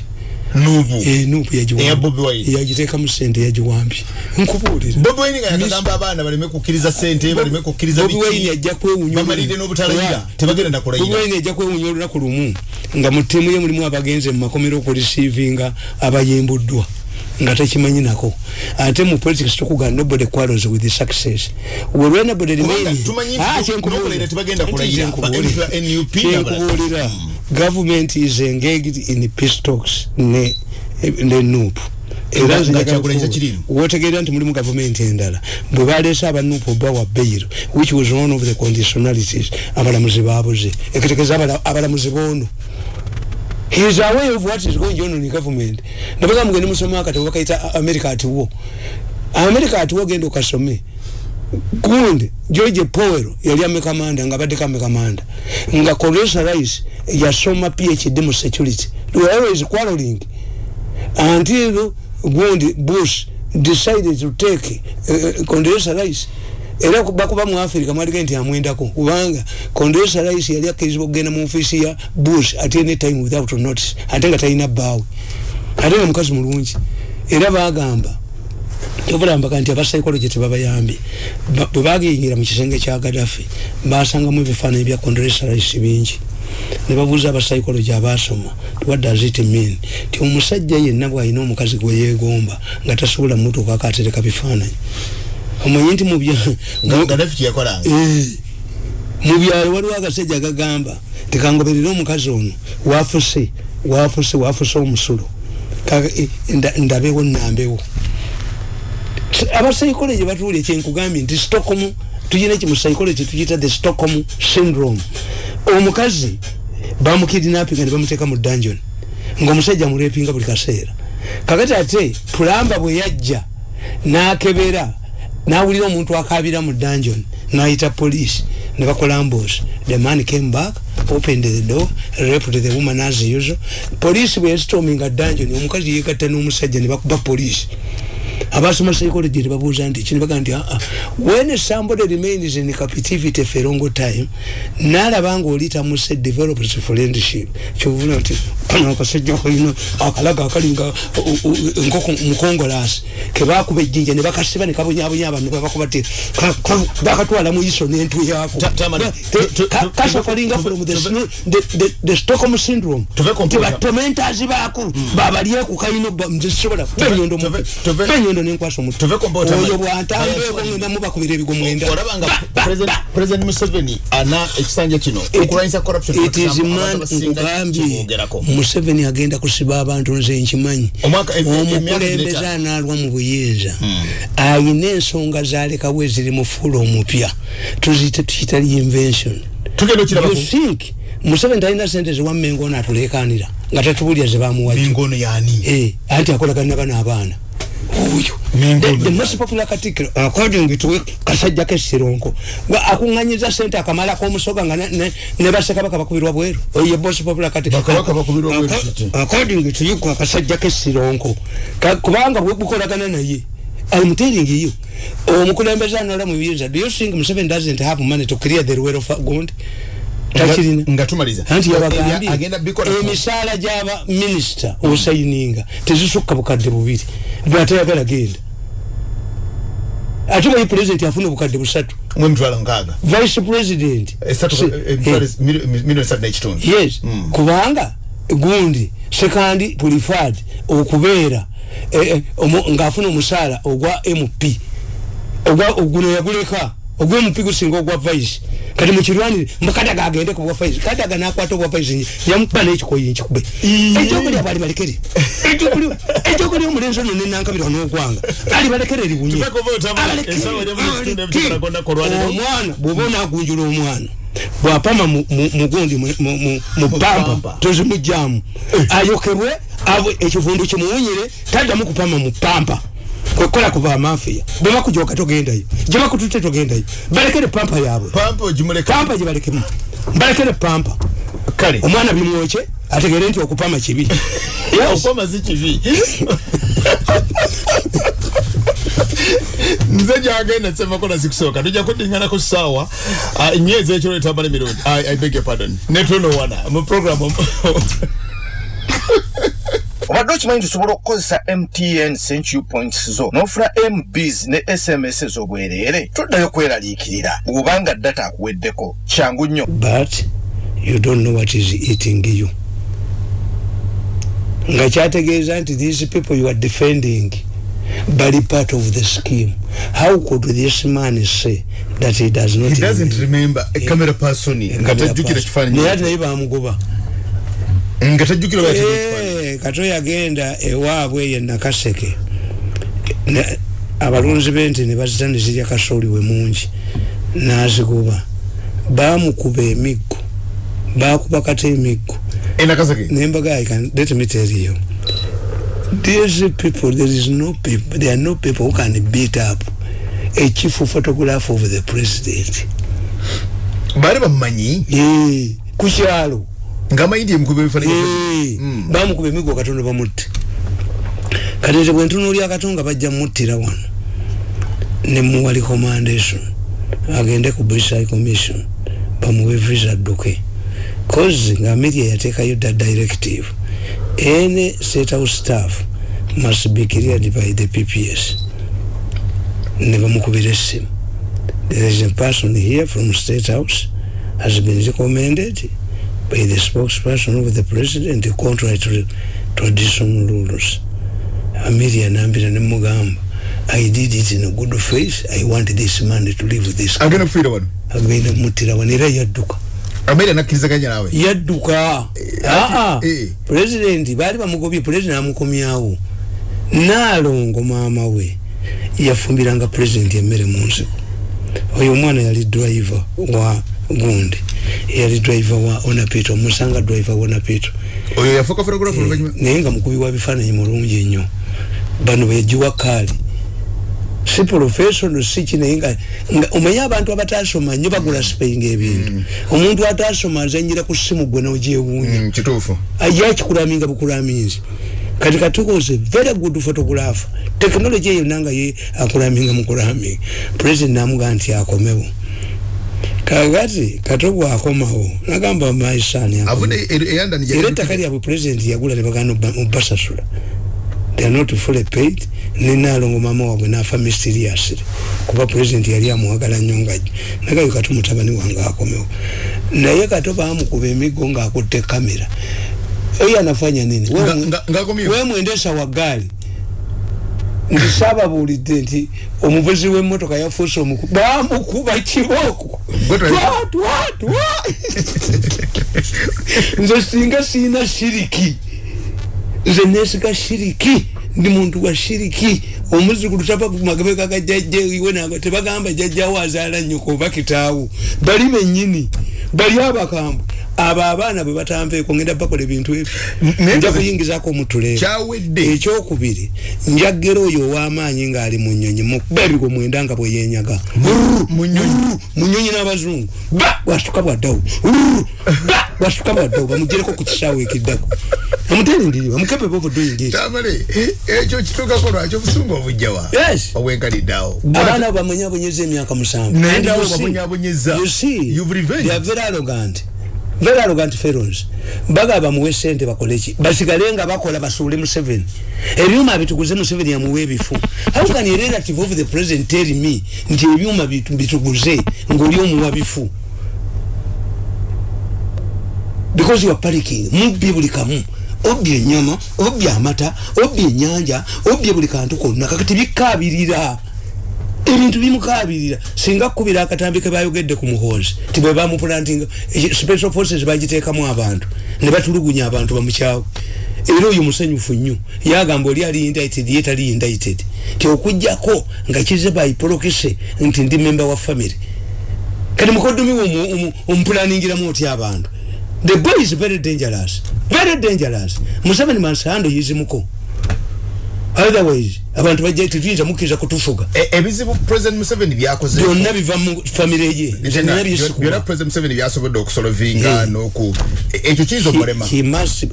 Speaker 2: nuupu
Speaker 1: Eh, nuupu
Speaker 2: Eya Bobi Wine.
Speaker 1: yagiwambye yagiteekamu sente yagiwambye nkubuulira
Speaker 2: bobi wine nga yakagamba abaana baleme kukkiriza sente baleme kukkiriza
Speaker 1: Bobi
Speaker 2: biki.
Speaker 1: Wine ajja kwewunya
Speaker 2: bamalirire n'obutalayira
Speaker 1: Oya.
Speaker 2: tebagenda na
Speaker 1: Bobi
Speaker 2: kulayira.
Speaker 1: Wine ajja kwewunya olunaku lumu. Nga mu ttiimu ye mulimu abagenze mu makomero okureceivinga abayimbuddwa nga takimanyi nako ate mu politics tukugana nobody quarrels with the success will anybody remain
Speaker 2: Kubanga tumanyi nti
Speaker 1: Ah,
Speaker 2: no-
Speaker 1: kyenkubuulira.
Speaker 2: n'okulayira tebagenda
Speaker 1: Ate
Speaker 2: kulayira.
Speaker 1: kyenkubuulira.
Speaker 2: Ba- MP wa NUP n'abalala.
Speaker 1: kyenkubuulira government is engaged in peace talks ne ne nup
Speaker 2: tekirimu.
Speaker 1: wotegeera nti mulimu gavumenti endala bwe baleese abanupu bawa bail which was one of the conditionalities abalamuzi babuze ekitegeza abala- abalamuzi boono is aware of what is going on in government. Nabaga mugende musome akatabo bakaita america at war. America at war genda okasome gundi george powell yali amekamanda nga abadde kamekamanda. Nga condoleezza rice yasoma phd mu security. They were always quarreling. Until gundi bush decided to take uh, condoleezza rice era bakuba mu africa mwalige nti amwendako kubanga condoleezza rice yali akkirizibwa okugenda mu ofiisi ya bush at any time without notice ate nga talina bbaawe. Ate nga mukazi mulungi. Era bagamba kyovulambaka nti abasaikologye tebabayambye Ba- bwe bagiyingira mu kisenge kya gadafi basangamu ebifaananyi bya condoleezza rice bingi. Ne babuuza abapsychology abasoma what does it mean? Ti omusajja yenna bwalina omukazi gwe yeegomba nga tasobola mutuuka akatereka bifaananyi omanyi nti Eh, mu byalo waliwo agasajja agagamba tekangoberere omukazi ono wafuse wafuse wafuse omusulo. Eh, nda- ndabewo nambewo abapsychology batuulye kyenkugambye nti stockholm tuyina eki mu psychology tuyita the stockholm syndrome. Omukazi bamukidinapinga ne bamuteeka mu dungeon ngaomusajja amurepinga buli kaseera. Kakati ate pulamba bwe yajja nakebera nawulira omuntu akabira mu dungeon nayita police ne bakola ambos the man came back opened the door raped the woman as usual. Police bwe yasitominga dungeon omukazi yegatta n'omusajja ne bakuba police abasoma psychology nebabuuza nti kino baga nti aa when somebody remains in captivity for a long time nalaba nga oli tamuse develops friendship kyovula nti kano akasajja kalina akalaga akalinga nkoko mukongolasi kebakuba ejjinja ne bakasiba ne kabonyabonya abantu babakuba ti ka- ka- bakatwala mu iso n'entu yaako
Speaker 2: Ta- Tamani,
Speaker 1: Te-
Speaker 2: tu- tu-
Speaker 1: ka-
Speaker 2: tu-
Speaker 1: kasha
Speaker 2: tuve-
Speaker 1: kalinga
Speaker 2: tuve-
Speaker 1: from the stockholm syndrome
Speaker 2: computer.
Speaker 1: tibatomentazi baako babalyeku kalina nzisobola benyondo benyondo nenkwasa omutwe.
Speaker 2: Tuve computer,
Speaker 1: oyo
Speaker 2: man.
Speaker 1: bwantambeeko ngenda mubakubira ebigo mwenda
Speaker 2: President- museveni ana ekisanja kino okulwanyisa corruption
Speaker 1: it is man nkugambye museveni agenda kusiba abantu nze nkimanyi.
Speaker 2: Omwaka- em- em-
Speaker 1: omukulembeze
Speaker 2: Hmm.
Speaker 1: analwa mu buyinza. Ayina ensonga zalekawo eziri mu fuula omupya. Tuziyite tukita reinvention.
Speaker 2: Tugenda
Speaker 1: you
Speaker 2: okirabako
Speaker 1: think museveni talina sente ziwammengo ono atulekanira nga
Speaker 2: mingono yani
Speaker 1: Eh, anti akolagana bano abaana oyo. The- most popular katikiro according to kasajja kesironko akunganyiza sente akamala k'omusoga nga ne- ne- ne bassekabaka bakubirwa bweru. Oyo boss popular katikiro
Speaker 2: Bakabaka bakubirwa bweru,
Speaker 1: according to you kwa kasajja kesironko Ka- kubanga bwe bukolagana naye I'm telling you omukulembeze anola mu biyinza do you think Museveni doesn't have money to clear the rural fund takirina.
Speaker 2: nga tumaliza.
Speaker 1: Anti yabagambye emisaala gyaba minisita osayininga tezisukka bukadde bubiri. Bwateyagala genda. Ate bayi pulezidenti afuna obukadde busatu?
Speaker 2: Nkaaga.
Speaker 1: Vice president.
Speaker 2: Eh,
Speaker 1: eh,
Speaker 2: n'ekitundu.
Speaker 1: Yes. Kubanga gundi sekandi pulifad okubeera eh, eh, ng'afuna omusaala ogwa mp ogwa oguno yaguleka. Ogwa mp gusinga ogwa vice kati mukirwanire mukadaga agende ku bwa vice kadaga nakwata obwa vice yamukuba n'ekikoyi nkikube ekyokulya bwali balekere. Ekyokulya omulenzi ono nenankabirwa n'ogwanga ali balekere liwunye omwana bwoba onagunjula omwana bwapama mu- mu- mugundi mu- mu- mu- mu pampa
Speaker 2: pampa.
Speaker 1: tozimugjamu ayokerwe abo ekivundu kimuwunyire taddamu kupama mu pampa kwekola kuba amafiya bwebakujoka togendayo gyebakutute togendayo balekere pampa yaabwe.
Speaker 2: Pampa ogimuleka
Speaker 1: pampa gyebalekemu balekere pampa.
Speaker 2: Kale.
Speaker 1: Omwana bimwoke ategere nti okupama kibi. Yes.
Speaker 2: okoma si kibi. Nze gyagenda semakola zikusooka tujja kudingana ku ssaawa ah, emyezi ekiro etambala emirundi. I, i beg your pardon. Netonowana mu programu
Speaker 3: obadde okimanyi nti osobola okukozesa mtn century points zo n'ofuna mbs ne sms ez'obwereere toddayo kweraliikirira bw'obanga data akuweddeko. Kyangu nnyo.
Speaker 1: But you don't know what is eating you. Nga kyategeeza nti these people you are defending bali part of the scheme. How could this man say that he does not
Speaker 2: he doesn't
Speaker 1: remember?
Speaker 2: a camera person. Nga tajjukira kifaananyi
Speaker 1: naye ati naye bamugoba
Speaker 2: nga tajjukira bwa kifaananyi
Speaker 1: Eh, kato yagenda ewaabwe ye nakaseke. Abalunzi bente ne bazita ne zirya kasooli we mungi. N'azikuba. Bamukuba emiggo. Bakuba kata emiggo nembaga I can let me tell you. These people there is no people there are no people who can beat up a chief photograph of the president.
Speaker 2: Baali bamumanyi?
Speaker 1: Eh, ku kyalo
Speaker 2: nga amanyi ndi emukuba ebifaananyi
Speaker 1: Eh, bamukuba emiggo katonda bamutte kati nze bwe ntunuulya katonga bajja muttira wano. Ne muwa recommendation agende ku british high commission bamuwe visa adduke. Cause nga media yateekayo da directive. Any state house staff must be cleared by the pps ne bamukubira essimu. There is a person here from state house has been recommended by the spokesperson of the president contrary to traditional rules amelia nambira nemugamba i did it in a good faith. I want this man to leave this
Speaker 2: agenda kufiira wano?
Speaker 1: Agenda kumutira wano era yadduka.
Speaker 2: Ameera nakkirizaganya naawe?
Speaker 1: Yadduka. Aa
Speaker 2: eh.
Speaker 1: pulezidenti baali bamugobye pulezidenti amukomyawo naalongo maama we yafumbiranga pulezidenti emmere mu nsiko. Oyo omwana yali driver wa gundi yali driver wa onapito omusanga driver wa onapito
Speaker 2: oyo yafuuka fotografa oluvanyuma.
Speaker 1: Naye nga mukubi wa bifaananyi mulungi ennyo. Bano beyagiwa kaali. Si professional si kinaye nga nga omanye abantu abatasoma nnyo bagula sipeyinga ebintu omuntu atasoma azanyira ku simu gwe nogyewuunya.
Speaker 2: Mm, kituufu.
Speaker 1: Ajja kikulaminga bukulaminzi kati katukoze very good photographer technology eyo nanga ye akulaminga mukulaminga president namugaa nti akomewo kakati katogwa akomawo nagamba maisani
Speaker 2: avudde eyandani
Speaker 1: era ettaka lyabwe president yagula nebagana mubasasula they are not fully paid. Nenalongo mama wabwe nafa mysteriously kuba president yali amuwagala nnyo nga nagayo kati mutabani wange akomewo naye kato bamukuba emiggo ngaakutte kamera oyo anafanya nini?
Speaker 2: Nga- nga- ng'akomyewo?
Speaker 1: we mwendesa wa gaali nti saababuulidde nti omuvuzi w'emmotoka yafuuse omuku bamukuba kibooko.
Speaker 2: Twa.
Speaker 1: nze singa siina shiriki. Nze nesiga shiriki. Ndi muntu wa shiriki. Omuzukulu tava kumagabeka ga jajja iwe nago tebagamba jajjawo azaala nyoko oba kitaawo. Bali bennyini. Bali abakambwe abo abaana bwe batanveeko ngenda bakola ebintu ebyo nja kuyingizako omutule
Speaker 2: Kyawedde.
Speaker 1: ekyokubiri njagera oyo ow'amaanyi ng'ali mu nnyonyi mukuba ebigo mwenda nga bwe yenyaga
Speaker 2: mu nnyonyi.
Speaker 1: mu nnyonyi n'abazungu. Ba! Bwasuka bwaddawo. Ba! Bwasuka bwaddawo. Bamugyereko ku kisaawe ekiddako. Amuterindiriwa mukepepe ovudoyingi
Speaker 2: tamale ekyo kituukako lwaki? Obusungu obujjawa
Speaker 1: Yes.
Speaker 2: obwenkaliddeawo
Speaker 1: abaana abo bamwenyabonyeza emyaka musanvu.
Speaker 2: Naye naawe
Speaker 1: you see-
Speaker 2: You've revenged.
Speaker 1: they are very arrogant very arrogant fellows baga bamuwe sente bakole ki basigale nga bakola basuule museveni. Ebyuma bituguze museveni yamuwe ebifu. How can a relative of the president tell me nti ebyuma bitu- bituguze ngaoli omuwa bifu? Because you are panicking. Mubbi buli kamu obbye enyama obbye amata obbye enyanja obbye buli kantu konna. Kakati bikabirira ebintu bimukabirira singa kkubira akatambi ke bayogedde ku muhoozi ti bwe bamupulantinga eki- special forces bagiteekamu abantu ne batulugunya abantu bamukyawe era oyo musanyufu nnyo yagamba oli ali indicted ye tali indicted ti okugjako nga kize bayipolokese nti ndi member wa family. Kati mukoddomi we omuplaningiramu otya abantu? The boy is very dangerous very dangerous. Museveni mansando yizimuko otherwise abantu bajja tetuyinza mukkiriza kutufuga.
Speaker 2: E- ebizibu president museveni byakoze
Speaker 1: byonna biva mu famire ye. Nze nina
Speaker 2: byonna
Speaker 1: byesikuba
Speaker 2: president museveni byasobodde okusolovinga noku e- ekyo kiyinza okumulema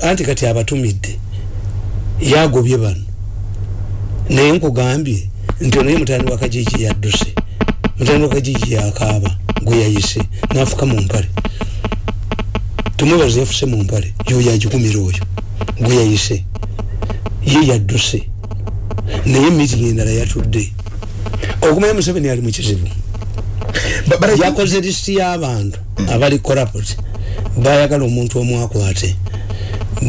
Speaker 1: anti kati abatumidde yagobye bano naye nkugambye nti onaye mutani wa kajiji yadduse mutani wa kajiji yakaaba gwe yayise nafuka mu mpale. Tumwebaza yafuse mu mpale yoyo agikumira oyo gwe yayise. Ye yadduse naye mitingi endala yatudde. Okumanya museveni ali mu kizibu.
Speaker 2: Ba- but I think-
Speaker 1: yakoze lisiti y'abantu abali corrupt bayagala omuntu omu akwate.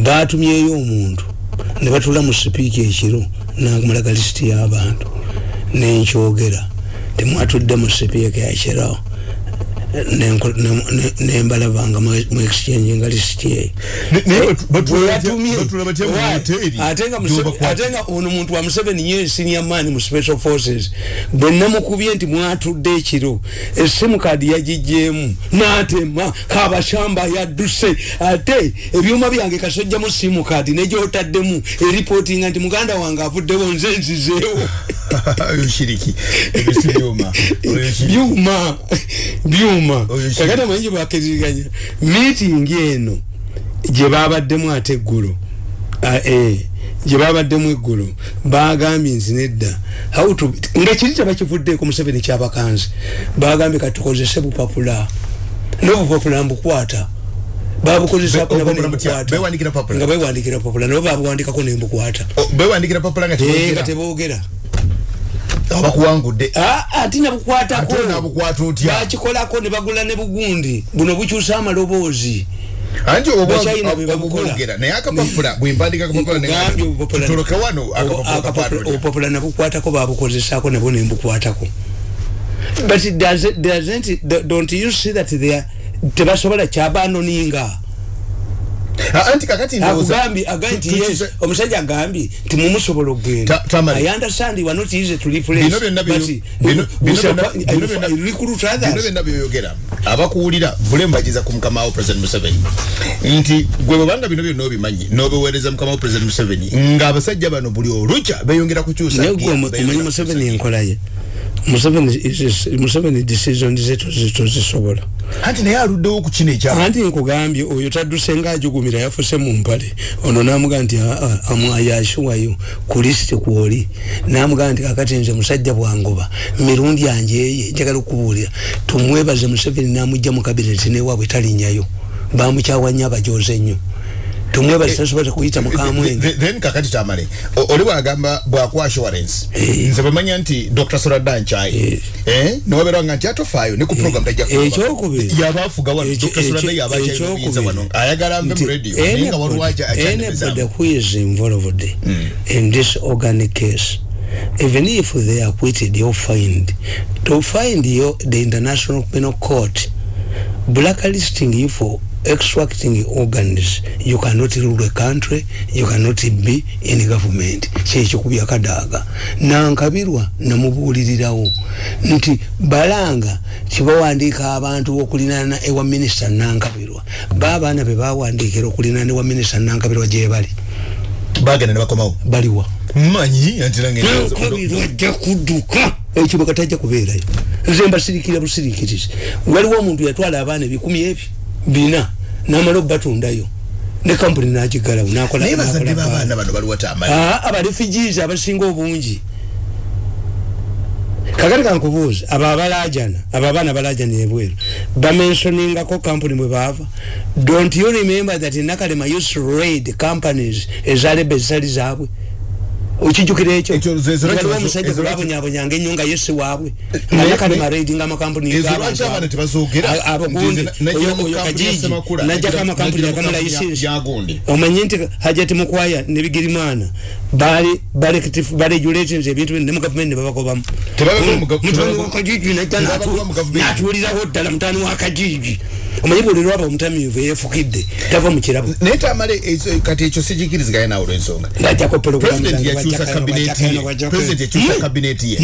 Speaker 1: Batumyeyo omuntu ne batula mu sipiika ekiro namulaga lisiti y'abantu nenkyogera. Temwatudde mu sipiika ne- nembalaba nga mu- exchange nga lisiti eyo
Speaker 2: Ne- naye batu- batula
Speaker 1: Bwe
Speaker 2: batya-
Speaker 1: yatumye,
Speaker 2: batula batya mu
Speaker 1: right.
Speaker 2: hoteri
Speaker 1: ate nga ono muntu wa museveni ye senior man mu special forces. Bwe namukubye nti mwatudde ekiro esimu kadi yagijjeemu. N'atema kabashamba yadduse. Ate ebyuma byange kasojjamu simu kadi negyotaddemu eripootinga nti muganda wange avuddewo nze nzizeewo
Speaker 2: oyo shiriki. Ebyo si byuma.
Speaker 1: Byuma. Kakati amanyi gyebakiririganya miitingi eno gye babaddemu ate eggulo. Ah, eh, gye babaddemu eggulo. Bagambye nti nedda. Nga kiri kyebakivuddeeko museveni kyabakanzi bagambye katukozese bupapula. N'obupapula mbukwata. Babukozesa
Speaker 2: Be- obupapula butya? Bewandikira papula?
Speaker 1: nga bewandikira papula nabo babuwandikako nembukwata.
Speaker 2: O- bewandikira papula nga
Speaker 1: Eh,
Speaker 2: tebogera.
Speaker 1: teboogera
Speaker 2: abakuwangudde
Speaker 1: Ah, ate nabukwatako.
Speaker 2: Ate nabukwata otya?
Speaker 1: Bakikolako ne bagula ne bugundi. Buno bukyusa amaloboozi.
Speaker 2: Anti obwogera naye akapapula bwempandika akapapula
Speaker 1: Nkugambye obupapula-
Speaker 2: tutoloke wano
Speaker 1: obupapula nabukwatako babukozesaako nabwo nembukwatako but it does- doesn't don't you see that they are tebasobola kyabanoninga
Speaker 2: anti kakati ndowooza-
Speaker 1: agambye agambye nti
Speaker 2: tu-
Speaker 1: yes omusajja agambye ti mumusobola okugenda.
Speaker 2: Ta- Tamari.
Speaker 1: i understand you are not easy to replace
Speaker 2: bino byonna byo- bino- bino byonna- bino
Speaker 1: fi- recruit
Speaker 2: bino
Speaker 1: others
Speaker 2: byonna byoyogera. Abakuwulira bule mbagiza ku mukama wo president museveni. Nti gwe bwebanga bino byonna obimanyi n'obiweereza mukama wo president museveni ng'abasajja bano buli olukya beeyongera kukyusa
Speaker 1: naye gwe omanyi museveni enkola ye museveni is- museveni decision ze tozi- tozisobola
Speaker 2: anti naye aluddewo ku kino ekyama
Speaker 1: anti nkugambye oyo tadduse ngaajugumira yafuse mu mpale. Ono namugaa nti amwayashuwayo ku lisiti kwoli. Namugaa nti kakati nze musajja bwangoba mirundi anjeye njagala okubuulira tumwebaze museveni namugja mu kabineti newaabwe talinnyayo bamukyawa nnyo abajoze nnyo tumwebaze tasobola kuyita mukamwenge
Speaker 2: Th- then kakati tamale. Oli bwagamba bwakwa assurance
Speaker 1: Eh.
Speaker 2: nze bamanya nti dr soradan chai. Eh. Nowabeerwa nga nti atofaayo ne ku program tajja kuba.
Speaker 1: ekyokubiri.
Speaker 2: Yabaafuga wano
Speaker 1: Ekyo-
Speaker 2: dr soradan
Speaker 1: ekyo-
Speaker 2: yabakyayinza wano.
Speaker 1: Ekyokubiri.
Speaker 2: ayagala mu
Speaker 1: Nti
Speaker 2: radio naye nga waliwo
Speaker 1: anybody anybody
Speaker 2: akyandebezaamu
Speaker 1: who is involved in this organic case even if they are acquitted or fined to find you the international penal court blacklisting you for extracting organs. You cannot rule a country you cannot be in government. Kyekyo ku byakadaaga nankabirwa namubuulirirawo. Nti balanga kibawandiika abantu okulinana ewa minisita nankabirwa baabaana be bawandiikira okulinana ewa minisita nankabirwa gye bali.
Speaker 2: Bagenda ne bakomawo?
Speaker 1: Baliwa.
Speaker 2: Manyi anti nange
Speaker 1: nankabirwa ajja kudduka. Ekibuga tajja kubeerayo. Nze mbasirikira busirikirizi waliwo omuntu yatwala abaana ebikumi ebyo bina namala obatundayo ne kampuni nagigalawo nakola
Speaker 2: naye bazadde
Speaker 1: nakola
Speaker 2: b'abaana
Speaker 1: baana.
Speaker 2: bano baliwo tamale
Speaker 1: Ah, abarefugees abasinga obungi. Kakati kankubuuza abo abalajana abo abaana balajana ebweru bamensoningako kampuni bwe baava? Don't you remember that nakalema used to raid companies ezaleba ezitali zaabwe okijukira ekyo waliwo omusajja gwebabonyabonyanga ennyo nga yesi waabwe nayakalema raiding amakampuni
Speaker 2: Semakula,
Speaker 1: najjako
Speaker 2: najja-
Speaker 1: amakampuni
Speaker 2: najja mu
Speaker 1: agamu
Speaker 2: kampuni ya-
Speaker 1: layisensi
Speaker 2: ya Gundi.
Speaker 1: omanye nti hajati mukwaya ne bigirimana bali baregulations ebintu ne mu gavumenti ne babagobamu
Speaker 2: Tebabagoba mu gav-
Speaker 1: mutani
Speaker 2: tebabagoba-
Speaker 1: wakajiji najja natuulirawo ddala mutani wakajiji omanye buli lwaba omutamiivu eyefukidde tava mu kirabo
Speaker 2: naye tamale kati ekyo sikikiriziganye naawe olwensonga
Speaker 1: ngajjako
Speaker 2: president yakyusa kabineti ye. President yakyusa kabineti ye.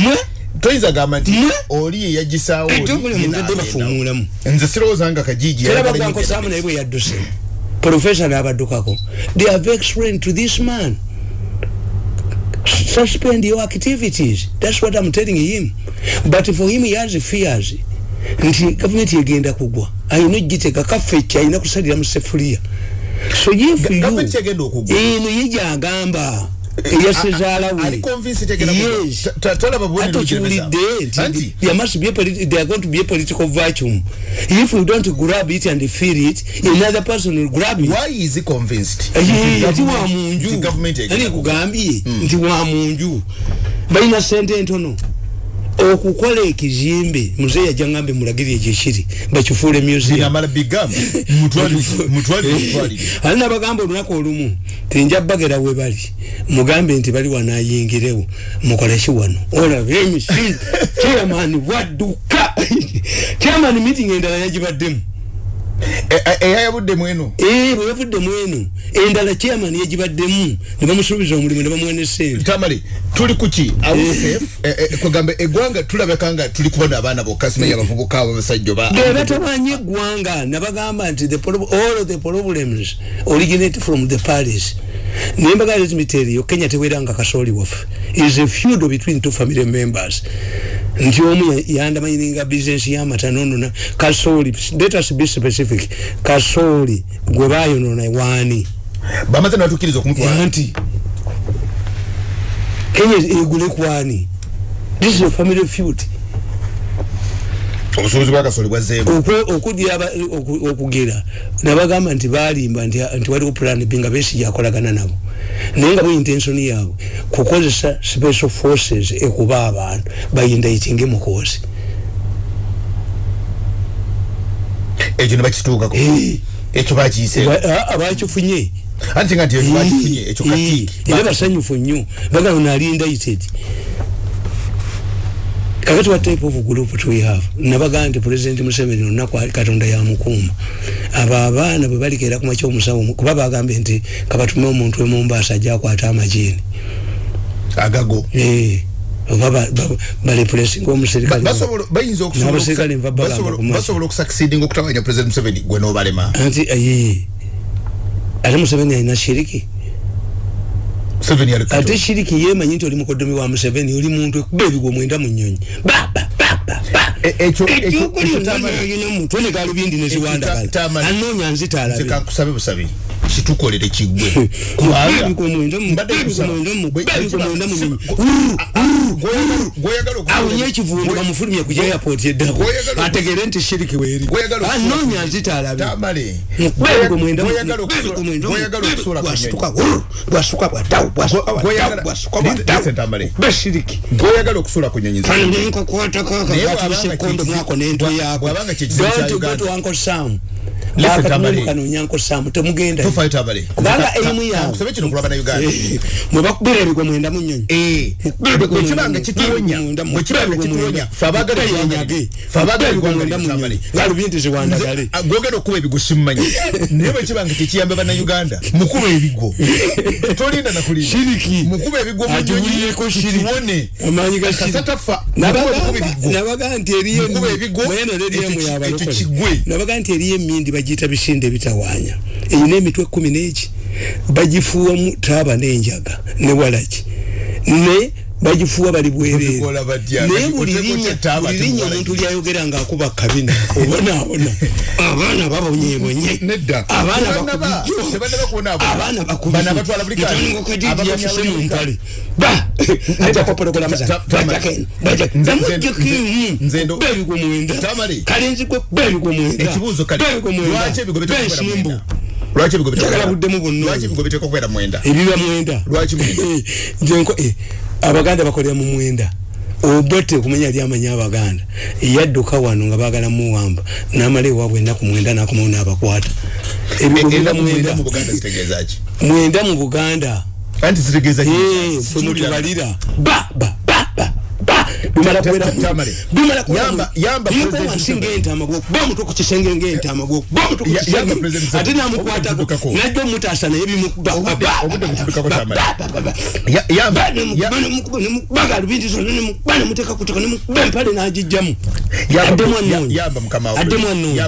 Speaker 2: Toyinza gamba nti
Speaker 1: Mwe?
Speaker 2: oli ye yagisaawo oli,
Speaker 1: Etobule
Speaker 2: ye
Speaker 1: muntu
Speaker 2: n'agenda.
Speaker 1: bafuumulamu.
Speaker 2: nze sirowooza nga kajiji
Speaker 1: bagwankosaamu naye bwe yadduse. Profesa n'abaddukako. They have explained to this man. Suspend your activities. That's what i'm telling him. But for him he has fears. Nti gavumenti egenda kugwa. Ayina ogiteka kaffekki ayina kusalira mu sefuliya so if you eno ye gyagamba eyasezaala we
Speaker 2: ali convinced egenda kugwa.
Speaker 1: yes.
Speaker 2: Ta- ta- talaba bubone
Speaker 1: ate
Speaker 2: n'okyereza.
Speaker 1: okiwulidde
Speaker 2: Anti,
Speaker 1: nti political vacuum. If we don't grab it and feel it another person will grab it.
Speaker 2: Why is he convinced?
Speaker 1: Ati wa
Speaker 2: Nti
Speaker 1: munju.
Speaker 2: Gavumenti egenda
Speaker 1: ani kugambye nti wa munju. Balina sente ntono okukola ekizimbe muzeeyi ajja ngambe bakifuule
Speaker 2: bigamba mutwalire mutwalire mutwalire
Speaker 1: ali nabagamba olunaku olumu tinja bagera we bali mugambe nti bali wanayingirewo mukoleki wano? Olabe emisi chairman wadduka. Chairman meeting endala yagibaddemu
Speaker 2: eyayabuddemu eno
Speaker 1: Eh, bwe yavudde mweno endala chairman yagibaddemu ne bamusuubiza omulimu ne bamuwene sente
Speaker 2: tamale tuli kuki kwegamba eggwanga tulabeka nga tuli kubona abaana bokka simanya abavubuka abo abasajja oba
Speaker 1: be batabanye eggwanga nabagamba nti all the problems originate from the paris nembaga tell you kenya teweranga kasooli waffe. Is a feud between two family members. Nti omu ya- yandamanyiringa business yamatanonona kasooli let us be specific kasooli gwe bayonona waani
Speaker 2: bamaze nabatukkiriza okumutwala.
Speaker 1: Anti kenya egule kwani this is a family feud
Speaker 2: obusuubuzi bwakasoli bwazzeemu
Speaker 1: Okwe- okugira aba- oku- okugera nabagamba nti balimba nti waliwo plan b nga besi yakolagana nabo. Naye nga bwe intention yaabwe kukozesa special forces ekuba abantu bayindaitinge mukozi
Speaker 2: ekyo ne bakituukako.
Speaker 1: Eh,
Speaker 2: ekyo bakiyise
Speaker 1: abakifunye.
Speaker 2: Anti nga nti ekyo bakifunye ekyo kati
Speaker 1: era basanyufu nnyo. Bagala ono ali indicted kakati what type of group do we have nabagaa nti president museveni olunaku katonda yamukuuma abo abaana bwe balikeera ku makya omusawo kuba bagambye nti kabatume omuntu we mumbaasa ajja akwata amajiini
Speaker 2: agago.
Speaker 1: Eh, oba ba- ba- balepulesinga omuserikale
Speaker 2: bayinza
Speaker 1: N'abaserikale nva bagamba ku maaso.
Speaker 2: basobola okusucceedinga okutawanya president museveni gwe nobalema.
Speaker 1: Anti aye ate museveni alina shiriki ate shiriki yemanyi nti oli mukodomi wa museveni oli muntu ekuba ebigwo mwenda mu nyonyi
Speaker 2: E- ekyo ekyo- ekyo Tamale-
Speaker 1: mutwe ne galubindi
Speaker 2: Tamale-
Speaker 1: neziwandagala anoonya nzita
Speaker 2: kitukolere okukola-
Speaker 1: awunye ekivundu bamufulumye ku airport eddako ategere nti shiriki weeri anoonya nzita alabe
Speaker 2: Tamale.
Speaker 1: Gw'oyagala
Speaker 2: Gw'oyagala okusobola- gw'oyagala okusobola ku nyonyi.
Speaker 1: bwasuka bwadawu bwasuka
Speaker 2: Gwe-
Speaker 1: bwadawu
Speaker 2: gw'oyagala-
Speaker 1: bwasuka
Speaker 2: Listen,
Speaker 1: bwadawu
Speaker 2: Tamale.
Speaker 1: beshiriki
Speaker 2: gw'oyagala okusuula ku nyonyi
Speaker 1: kano
Speaker 2: ze-
Speaker 1: nenkakwatako
Speaker 2: Naye
Speaker 1: akakatuse
Speaker 2: bw'abanga
Speaker 1: kondo
Speaker 2: kye-
Speaker 1: mwako nentwe yako
Speaker 2: bw'abanga
Speaker 1: akatumemukanonyanko samu temugenda. Kubanga
Speaker 2: Ka-
Speaker 1: erimu
Speaker 2: ka-
Speaker 1: yawe
Speaker 2: kankusabe kino kulaba na uganda.
Speaker 1: Mwe bakubira ebigwe mwenda mu nyonyi
Speaker 2: bwe kibanga kituwonya bwe kibanga kituwonya fe abaagala eggwanga- fe abaagala eggwanga lino Tamale.
Speaker 1: galubindi ziwandagale
Speaker 2: Nze, ah, gwogera okuba ebigo simumanyi naye bwe kibanga tekiyambe bannayuganda mukuba ebigo. Tolinda nakulinda
Speaker 1: Shiriki.
Speaker 2: mukuba ebigo mu
Speaker 1: Atuwulireko shiriki.
Speaker 2: kiwone. Kasatafa
Speaker 1: nabaga nti eriyo nabaga nti eriyo emindi bagiyita bisinde bitawaanya eyina emitwe kumi n'eki? Bagifuuwamu taaba n'enjaga ne walaki. Ne bagifuuwa bali bwereere naye buli linnya omuntu lyayogera ng'akuba kabina. Obonaabona abaana babonyebonye abaana
Speaker 2: Tebannaba-
Speaker 1: bakubijjo
Speaker 2: tebannaba kubonaabona.
Speaker 1: abaana
Speaker 2: Bano abatwala buli kanya.
Speaker 1: bakubijjo kadidi
Speaker 2: Abaganya
Speaker 1: yafuse mu mpale ba! Ajja kopologolamu
Speaker 2: Ta- ta- Tamale. Nze- nze- nze ndo-
Speaker 1: bebigwo mwenda.
Speaker 2: Tamale.
Speaker 1: kale nzikwe bebigwo mwenda.
Speaker 2: Ekibuuzo kale.
Speaker 1: Bebigwo mwenda.
Speaker 2: Lwaki
Speaker 1: bensimbu
Speaker 2: mwenda?
Speaker 1: ebiba mwenda?
Speaker 2: Lwaki mwenda?
Speaker 1: Abaganda bakolera mu mwenda. Obote okumanya ali amanya abaganda. Yadduka wano nga bagala muwamba namala ewaabwe ennaku mwenda nakomawo n'abakwata. Ebigo biba
Speaker 2: Ennaku mwenda mu buganda zitegeeza ki?
Speaker 1: Mwenda mu buganda. Eh, ffe mutubalira. Ba ba
Speaker 2: ta- Tamale.
Speaker 1: bimala kubeera
Speaker 2: Yamba- President Museveni.
Speaker 1: ng'entaama gwo kuba omutwe ku kisenge ng'entaama gwo kuba omutwe ku
Speaker 2: Ya- yamba
Speaker 1: kisenge
Speaker 2: President Museveni.
Speaker 1: ate n'amukwatako
Speaker 2: Obudde butuddukako.
Speaker 1: najja omutaasa naye bimukuba
Speaker 2: Obudde- butuddukako,
Speaker 1: ba-
Speaker 2: Tamale.
Speaker 1: ba- ba- ba- ba.
Speaker 2: Ya- yamba-
Speaker 1: Ba- nemukuba,
Speaker 2: ya-
Speaker 1: nemukuba, nemukuba galubindi zonna nemukuba nemuteeka ku ttaka nemukuba empale n'agijjamu
Speaker 2: Yamba-
Speaker 1: addemu
Speaker 2: ya-
Speaker 1: anoonya addemu anoonya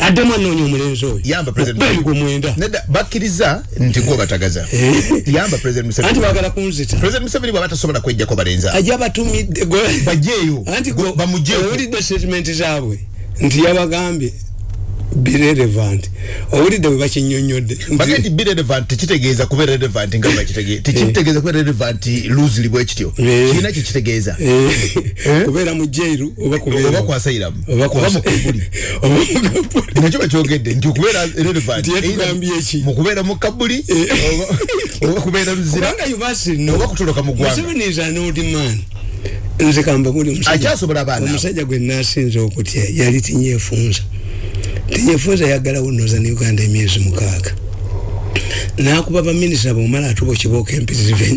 Speaker 1: addemu anoonya omulenzi oyo
Speaker 2: Museveni.
Speaker 1: mwenda
Speaker 2: bakkiriza nti gwe batagaza. Yamba president
Speaker 1: anti
Speaker 2: museveni
Speaker 1: baagala kunzita.
Speaker 2: President museveni bwaba tasobola kwejjako balenza.
Speaker 1: Ajja batumidde gwe-
Speaker 2: bajeeyo.
Speaker 1: Anti
Speaker 2: Go- bamujeeko.
Speaker 1: owulidde statement zaabwe nti yabagambye birelevant owulidde bwe bakinyonyodde
Speaker 2: bage nti be relevant tekitegeeza kuba relevant nga bakitegeeza tekitegeeza kuba relevant loosely bwe kityo.
Speaker 1: Eh.
Speaker 2: kirina kye kitegeeza.
Speaker 1: Kubeera mu jairu oba kubeera-
Speaker 2: oba kwasairamu
Speaker 1: oba
Speaker 2: oba mukabuli
Speaker 1: oba mu kabuli.
Speaker 2: nakyo bakyogedde nti okubeera relevant
Speaker 1: Nti yatugambye ki?
Speaker 2: mu kubeera mu kabuli oba- oba kubeera muzira
Speaker 1: kubanga yubasino
Speaker 2: oba kutoloka mu ggwanga
Speaker 1: nze kamba buli omusajja- gwe nasinza okutya yali tinyefunza tinyefunza yaggalawo noza ne uganda emyezi mukaaga. Nakuba baminisita bomala atuba okiboka empitirivenja